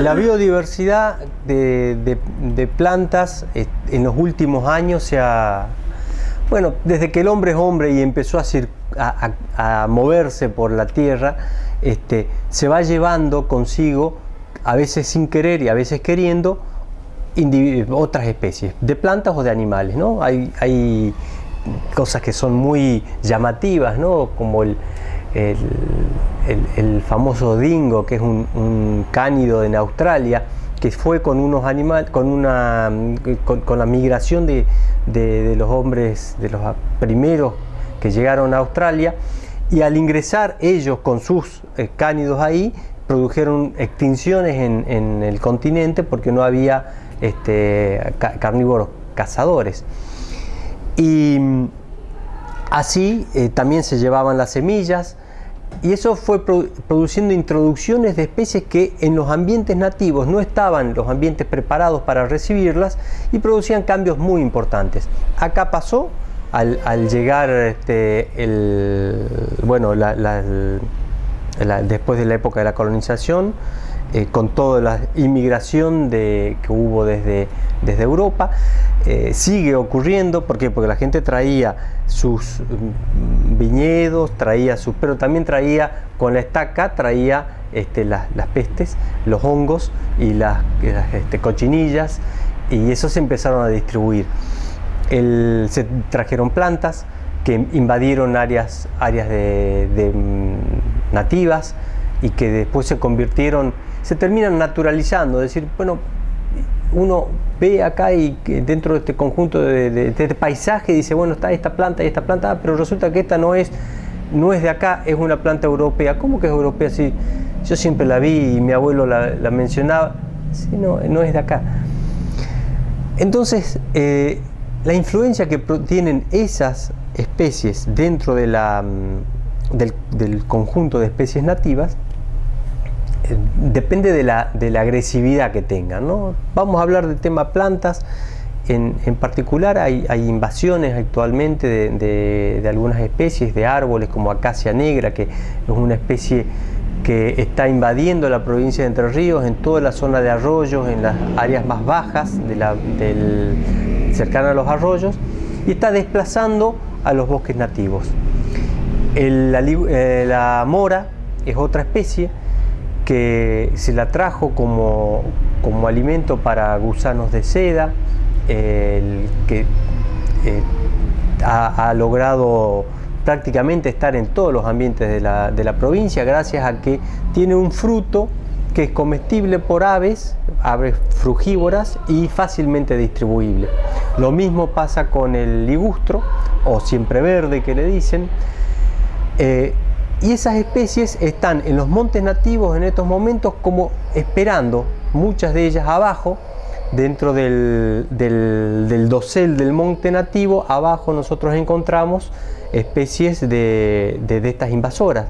La biodiversidad de, plantas eh, en los últimos años se ha... Bueno, desde que el hombre es hombre y empezó a, moverse por la tierra, este, se va llevando consigo, a veces sin querer y a veces queriendo, otras especies, de plantas o de animales. ¿no? Hay, hay cosas que son muy llamativas, ¿no? como el, el, famoso dingo, que es un, cánido en Australia, que fue con unos animales, con una con, la migración de, los hombres, de los primeros que llegaron a Australia, y al ingresar ellos con sus eh, cánidos ahí, produjeron extinciones en, el continente porque no había este, carnívoros cazadores. Y así eh, también se llevaban las semillas, y eso fue produciendo introducciones de especies que en los ambientes nativos no estaban los ambientes preparados para recibirlas y producían cambios muy importantes. Acá pasó al, llegar este, el, bueno, después de la época de la colonización, eh, con toda la inmigración que hubo desde, desde Europa, eh, sigue ocurriendo, ¿por Porque la gente traía sus mm, viñedos, traía sus, pero también traía con la estaca, traía este, las, pestes, los hongos y las, este, cochinillas, y eso se empezaron a distribuir. se trajeron plantas que invadieron áreas, áreas de, mm, nativas y que después se convirtieron, se terminan naturalizando, es decir, bueno, uno ve acá y dentro de este conjunto de, este paisaje dice, bueno, está esta planta y esta planta, pero resulta que esta no es, no es de acá, es una planta europea. ¿Cómo que es europea? Si yo siempre la vi y mi abuelo la, mencionaba, sí, no, no es de acá. Entonces, eh, la influencia que tienen esas especies dentro de la, del conjunto de especies nativas depende de la, agresividad que tengan. ¿no? Vamos a hablar del tema plantas. En, particular hay, invasiones actualmente de, algunas especies de árboles como acacia negra, que es una especie que está invadiendo la provincia de Entre Ríos en toda la zona de arroyos, en las áreas más bajas de la, cercanas a los arroyos y está desplazando a los bosques nativos. Eh, la mora es otra especie que se la trajo como, alimento para gusanos de seda, que eh, ha, logrado prácticamente estar en todos los ambientes de la, de la, provincia gracias a que tiene un fruto que es comestible por aves, aves frugívoras y fácilmente distribuible. Lo mismo pasa con el ligustro o siempre verde que le dicen. Eh, y esas especies están en los montes nativos en estos momentos como esperando, muchas de ellas abajo, dentro del, del, dosel del monte nativo, abajo nosotros encontramos especies de estas invasoras.